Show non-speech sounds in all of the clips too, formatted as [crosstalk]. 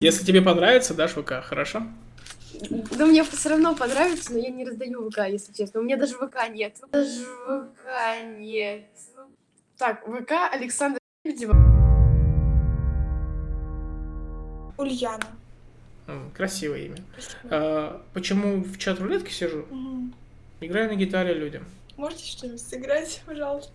Если тебе понравится, дашь ВК, хорошо? Да мне все равно понравится, но я не раздаю ВК, если честно. У меня даже ВК нет. Даже ВК нет. Так, ВК Александр Лебедева. Ульяна. Красивое имя. А, почему в чат рулетки сижу? Играю на гитаре людям. Можете что-нибудь сыграть, пожалуйста?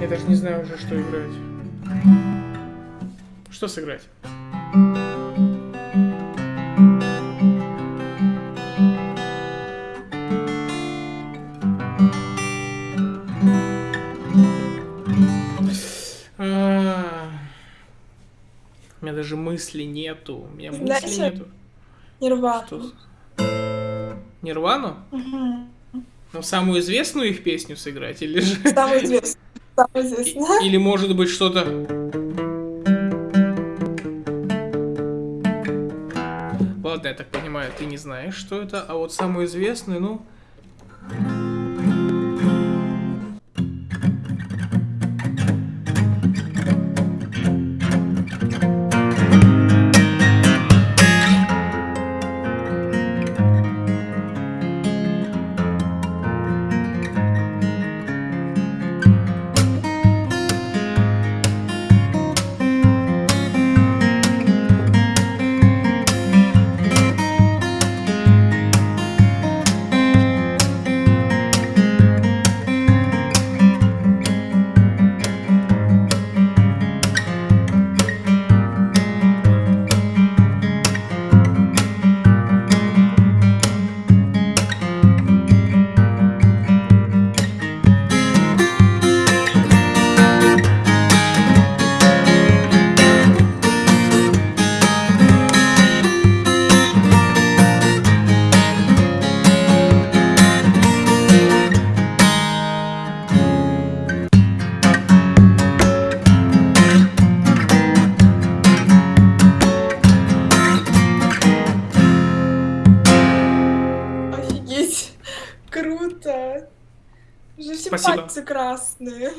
Я даже не знаю уже, что играть. Что сыграть? А, У меня даже мысли нету. У меня мысли Знаете, нету. Нирвана. Что? Нирвану? Мгм. Ну, самую известную их песню сыграть? Или же... Самый известный. Самый И- известный. Или может быть что-то... Ладно, я так понимаю, ты не знаешь, что это, а вот самую известную, ну... пальцы красные.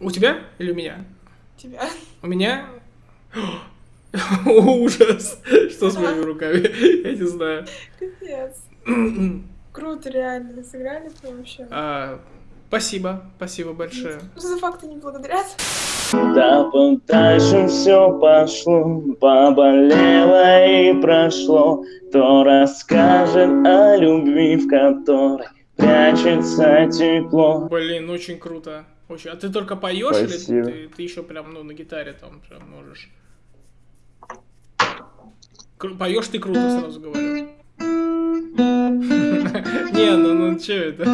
У тебя или у меня? Тебя. У меня... Ужас! Что с моими руками? Я не знаю. Капец. Круто, реально. Сыграли прям вообще. А, Спасибо, спасибо большое. Что за факты не благодарят? Да дальше все пошло, поболело и прошло. Кто расскажет о любви, в которой прячется тепло? Блин, очень круто. Очень. А ты только поешь или ты, ты еще прям ну, на гитаре там прям можешь? Кру- Поешь ты круто, сразу говорю. [laughs] Не, ну ну че это?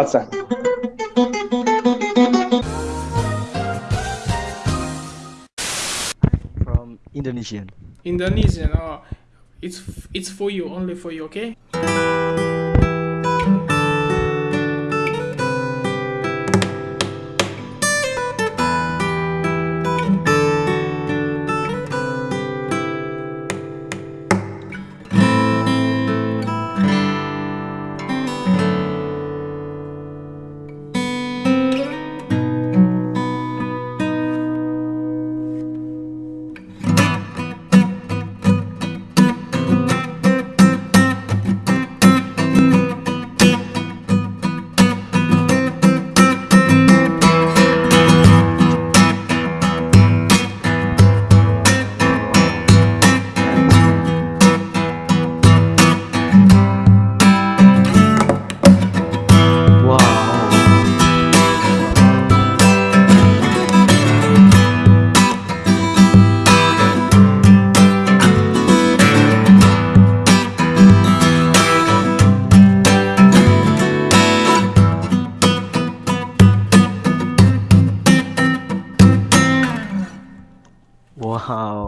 płaca. From Indonesian. Indonesian, oh. It's it's for you, only for you, okay?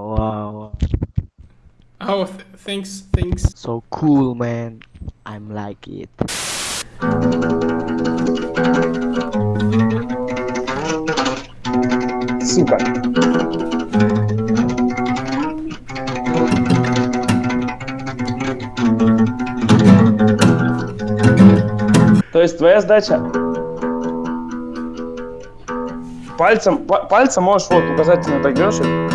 Wow. Oh, th- thanks, thanks. So cool, man. I'm like it. сука. То есть твоя задача пальцем, па- пальцем можешь вот указательно так делаешь.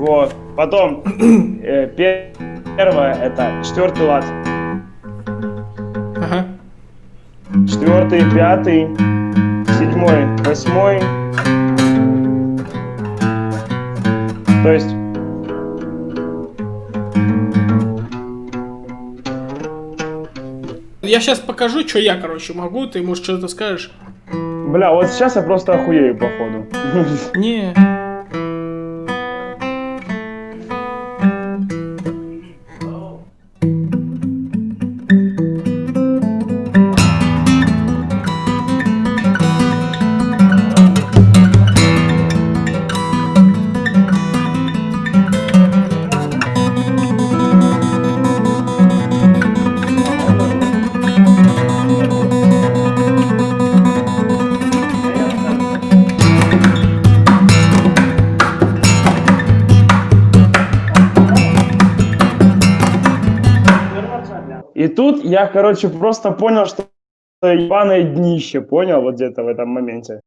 Вот. Потом [clears throat] э, пе- первое это четвертый лад. Ага. Четвертый, пятый, седьмой, восьмой. То есть Я сейчас покажу, что я, короче, могу. Ты, может, что-то скажешь? Бля, вот сейчас я просто охуею, походу. Не. [laughs] И тут я, короче, просто понял, что ебаное днище, понял, вот где-то в этом моменте.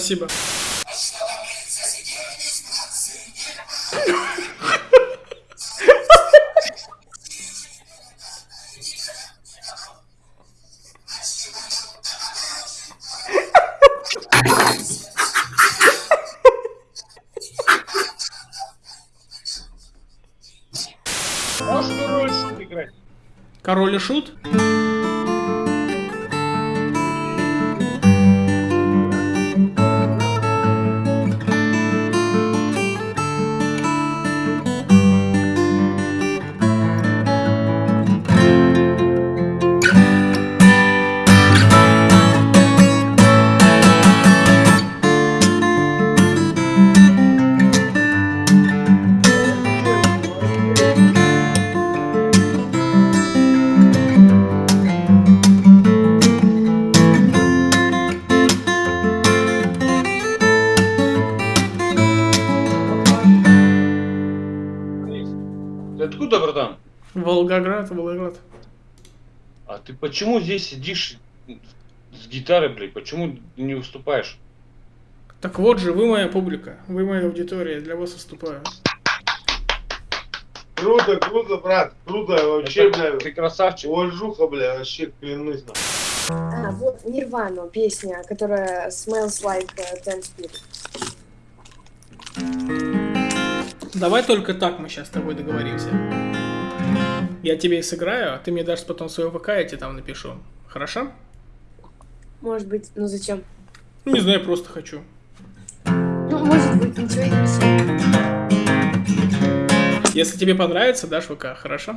Спасибо. Король и шут? Волгоград, Волгоград. А ты почему здесь сидишь с гитарой, блядь? Почему не выступаешь? Так вот же, вы моя публика, вы моя аудитория, я для вас выступаю. Круто, круто, брат, круто, вообще, Это- бля, Ты красавчик. уважуха, бля, вообще, клянусь. нахуй. А, вот Нирвану, песня, которая Smells Like э, Teen Spirit. Давай только так мы сейчас с тобой договоримся. Я тебе сыграю, а ты мне дашь потом свое ВК, я тебе там напишу. Хорошо? Может быть, ну зачем? Ну, Не знаю, просто хочу. Ну, может быть, ничего и не писал. Если тебе понравится, дашь ВК, хорошо?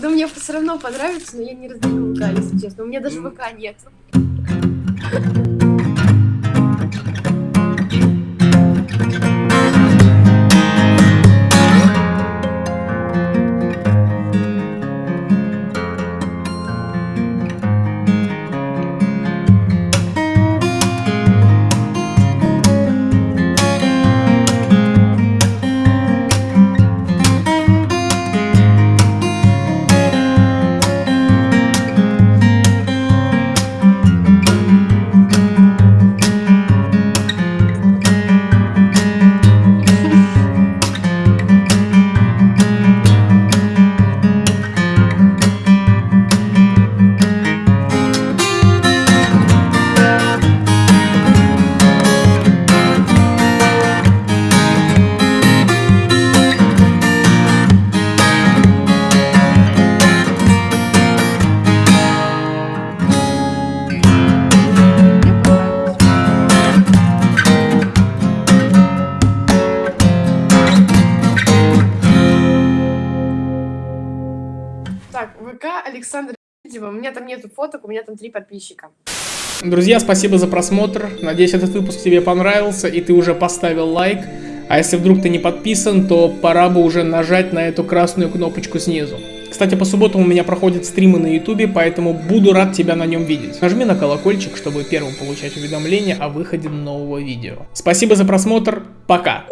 Да мне все равно понравится, но я не раздаю ВК, если честно. У меня даже ВК нет. Александр Лебедева. У меня там нету фоток, у меня там три подписчика. Друзья, спасибо за просмотр. Надеюсь, этот выпуск тебе понравился и ты уже поставил лайк. А если вдруг ты не подписан, то пора бы уже нажать на эту красную кнопочку снизу. Кстати, по субботам у меня проходят стримы на ютубе, поэтому буду рад тебя на нем видеть. Нажми на колокольчик, чтобы первым получать уведомления о выходе нового видео. Спасибо за просмотр, пока!